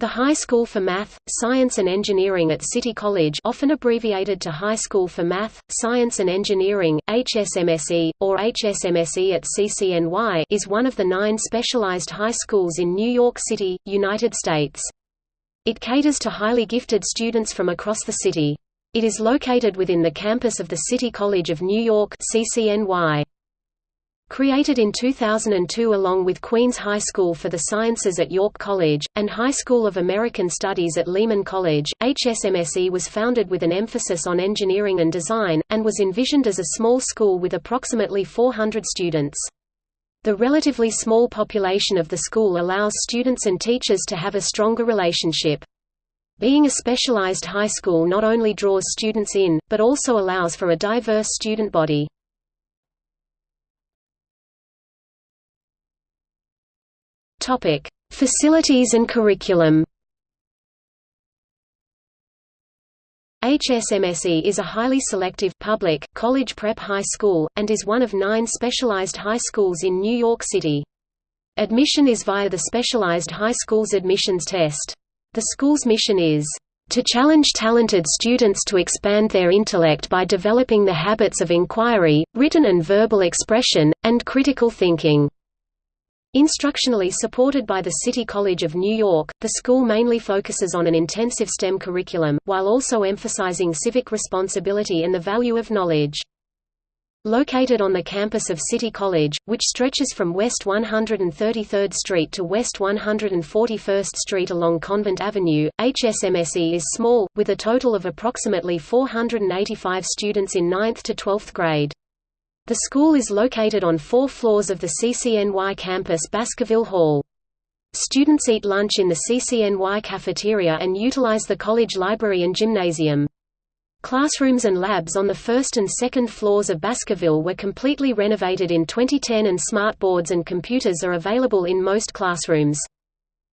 The High School for Math, Science and Engineering at City College often abbreviated to High School for Math, Science and Engineering, HSMSE, or HSMSE at CCNY is one of the nine specialized high schools in New York City, United States. It caters to highly gifted students from across the city. It is located within the campus of the City College of New York CCNY. Created in 2002 along with Queens High School for the Sciences at York College, and High School of American Studies at Lehman College, HSMSE was founded with an emphasis on engineering and design, and was envisioned as a small school with approximately 400 students. The relatively small population of the school allows students and teachers to have a stronger relationship. Being a specialized high school not only draws students in, but also allows for a diverse student body. Topic: Facilities and curriculum. HSMSE is a highly selective public college prep high school, and is one of nine specialized high schools in New York City. Admission is via the Specialized High Schools Admissions Test. The school's mission is to challenge talented students to expand their intellect by developing the habits of inquiry, written and verbal expression, and critical thinking. Instructionally supported by the City College of New York, the school mainly focuses on an intensive STEM curriculum, while also emphasizing civic responsibility and the value of knowledge. Located on the campus of City College, which stretches from West 133rd Street to West 141st Street along Convent Avenue, HSMSE is small, with a total of approximately 485 students in 9th to 12th grade. The school is located on four floors of the CCNY campus Baskerville Hall. Students eat lunch in the CCNY cafeteria and utilize the college library and gymnasium. Classrooms and labs on the first and second floors of Baskerville were completely renovated in 2010 and smart boards and computers are available in most classrooms.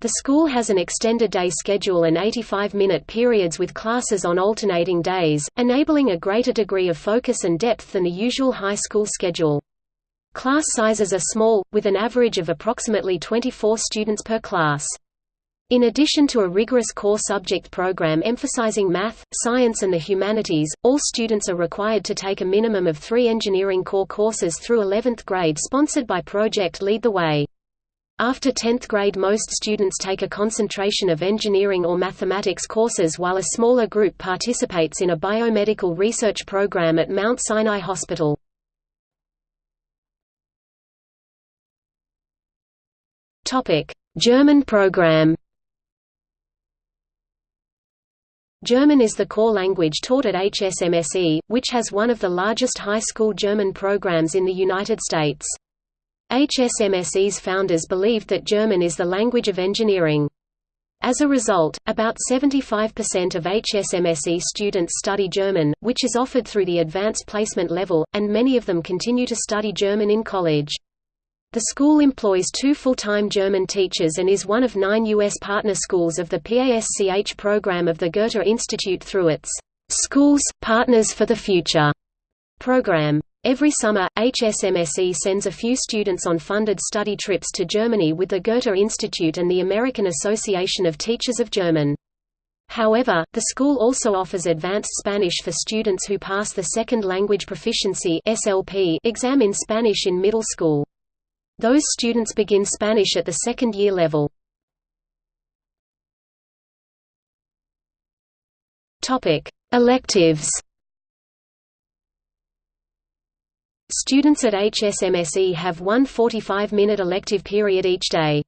The school has an extended day schedule and 85-minute periods with classes on alternating days, enabling a greater degree of focus and depth than the usual high school schedule. Class sizes are small, with an average of approximately 24 students per class. In addition to a rigorous core subject program emphasizing math, science and the humanities, all students are required to take a minimum of three engineering core courses through 11th grade sponsored by Project Lead the Way. After 10th grade most students take a concentration of engineering or mathematics courses while a smaller group participates in a biomedical research program at Mount Sinai Hospital. German program German is the core language taught at HSMSE, which has one of the largest high school German programs in the United States. HSMSE's founders believed that German is the language of engineering. As a result, about 75% of HSMSE students study German, which is offered through the advanced placement level, and many of them continue to study German in college. The school employs two full-time German teachers and is one of nine U.S. partner schools of the PASCH program of the Goethe Institute through its Schools, Partners for the Future program. Every summer, HSMSE sends a few students on funded study trips to Germany with the Goethe Institute and the American Association of Teachers of German. However, the school also offers advanced Spanish for students who pass the Second Language Proficiency exam in Spanish in middle school. Those students begin Spanish at the second year level. Electives Students at HSMSE have one 45-minute elective period each day.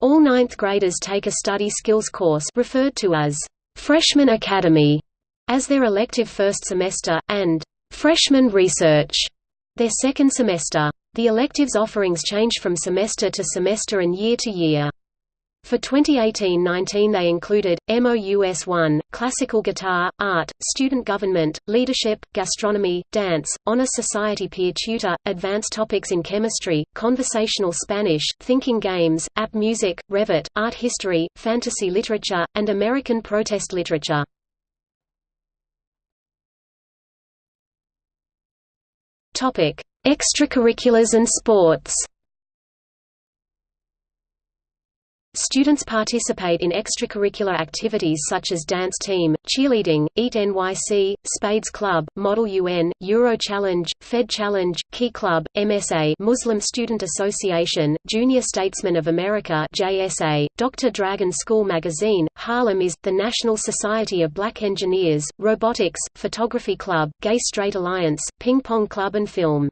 All ninth graders take a study skills course referred to as Freshman Academy as their elective first semester, and Freshman Research their second semester. The electives offerings change from semester to semester and year to year. For 2018–19 they included, MOUS 1, Classical Guitar, Art, Student Government, Leadership, Gastronomy, Dance, Honor Society Peer Tutor, Advanced Topics in Chemistry, Conversational Spanish, Thinking Games, App Music, Revit, Art History, Fantasy Literature, and American Protest Literature. Extracurriculars and sports Students participate in extracurricular activities such as dance team, cheerleading, EAT NYC, Spades Club, Model UN, Euro Challenge, Fed Challenge, Key Club, MSA Muslim Student Association, Junior Statesman of America JSA, Dr. Dragon School Magazine, Harlem is, the National Society of Black Engineers, Robotics, Photography Club, Gay Straight Alliance, Ping Pong Club and Film.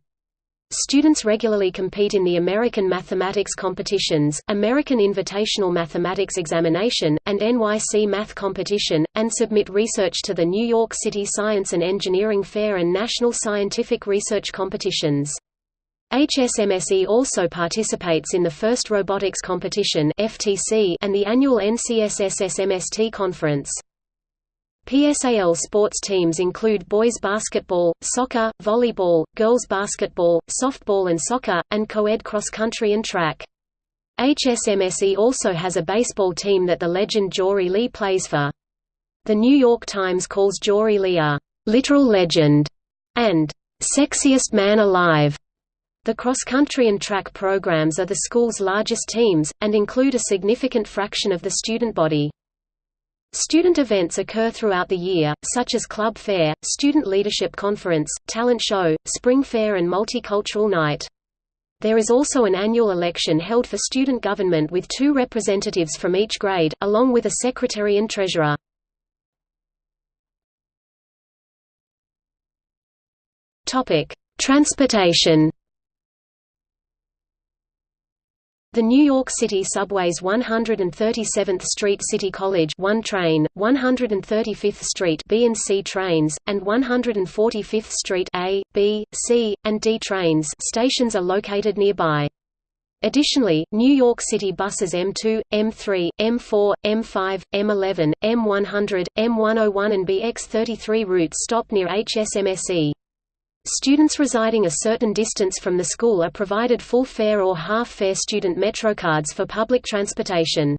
Students regularly compete in the American Mathematics Competitions, American Invitational Mathematics Examination, and NYC Math Competition, and submit research to the New York City Science and Engineering Fair and National Scientific Research Competitions. HSMSE also participates in the First Robotics Competition and the annual NCSSSMST conference. PSAL sports teams include boys basketball, soccer, volleyball, girls basketball, softball and soccer, and co-ed cross-country and track. HSMSE also has a baseball team that the legend Jory Lee plays for. The New York Times calls Jory Lee a «literal legend» and «sexiest man alive». The cross-country and track programs are the school's largest teams, and include a significant fraction of the student body. Student events occur throughout the year, such as Club Fair, Student Leadership Conference, Talent Show, Spring Fair and Multicultural Night. There is also an annual election held for student government with two representatives from each grade, along with a secretary and treasurer. Transportation The New York City Subway's 137th Street City College 1 train, 135th Street B and C trains, and 145th Street A, B, C, and D trains stations are located nearby. Additionally, New York City buses M2, M3, M4, M5, M11, M100, M101 and BX33 routes stop near HSMSE. Students residing a certain distance from the school are provided full fare or half-fare student MetroCards for public transportation.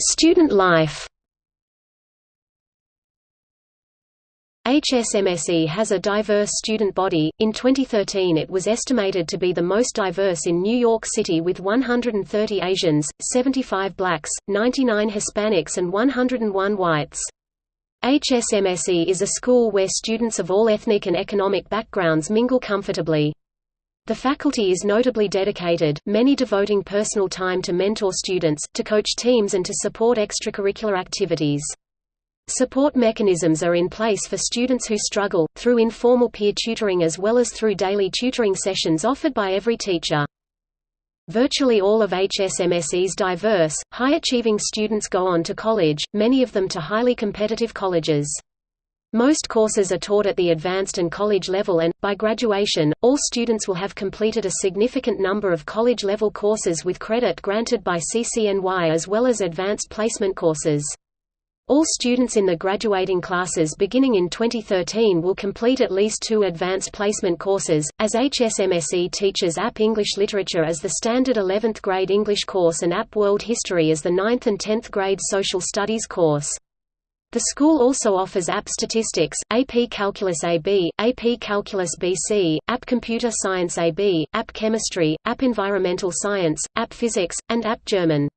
Student life HSMSE has a diverse student body. In 2013, it was estimated to be the most diverse in New York City with 130 Asians, 75 blacks, 99 Hispanics, and 101 whites. HSMSE is a school where students of all ethnic and economic backgrounds mingle comfortably. The faculty is notably dedicated, many devoting personal time to mentor students, to coach teams and to support extracurricular activities. Support mechanisms are in place for students who struggle, through informal peer tutoring as well as through daily tutoring sessions offered by every teacher. Virtually all of HSMSE's diverse, high-achieving students go on to college, many of them to highly competitive colleges. Most courses are taught at the advanced and college level and, by graduation, all students will have completed a significant number of college-level courses with credit granted by CCNY as well as advanced placement courses. All students in the graduating classes beginning in 2013 will complete at least two advanced placement courses, as HSMSE teaches App English Literature as the standard 11th grade English course and App World History as the 9th and 10th grade Social Studies course. The school also offers App Statistics, AP Calculus AB, AP Calculus BC, App Computer Science AB, App Chemistry, App Environmental Science, App Physics, and App German.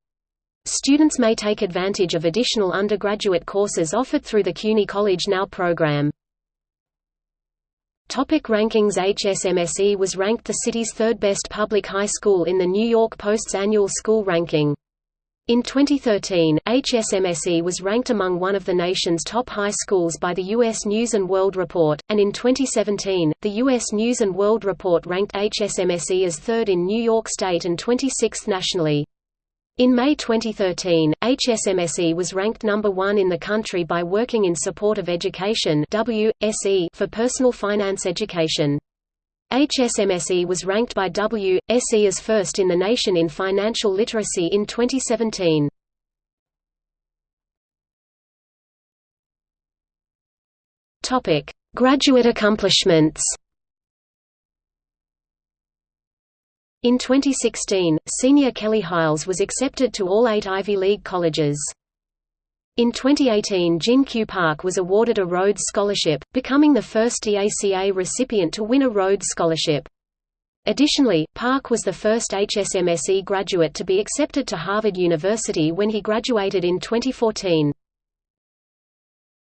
Students may take advantage of additional undergraduate courses offered through the CUNY College Now program. Topic rankings HSMSE was ranked the city's third-best public high school in the New York Post's annual school ranking. In 2013, HSMSE was ranked among one of the nation's top high schools by the U.S. News & World Report, and in 2017, the U.S. News & World Report ranked HSMSE as third in New York State and 26th nationally. In May 2013, HSMSE was ranked number one in the country by Working in Support of Education WSE for personal finance education. HSMSE was ranked by WSE as first in the nation in financial literacy in 2017. Graduate accomplishments In 2016, senior Kelly Hiles was accepted to all eight Ivy League colleges. In 2018 Jin Kyu Park was awarded a Rhodes Scholarship, becoming the first DACA recipient to win a Rhodes Scholarship. Additionally, Park was the first HSMSE graduate to be accepted to Harvard University when he graduated in 2014.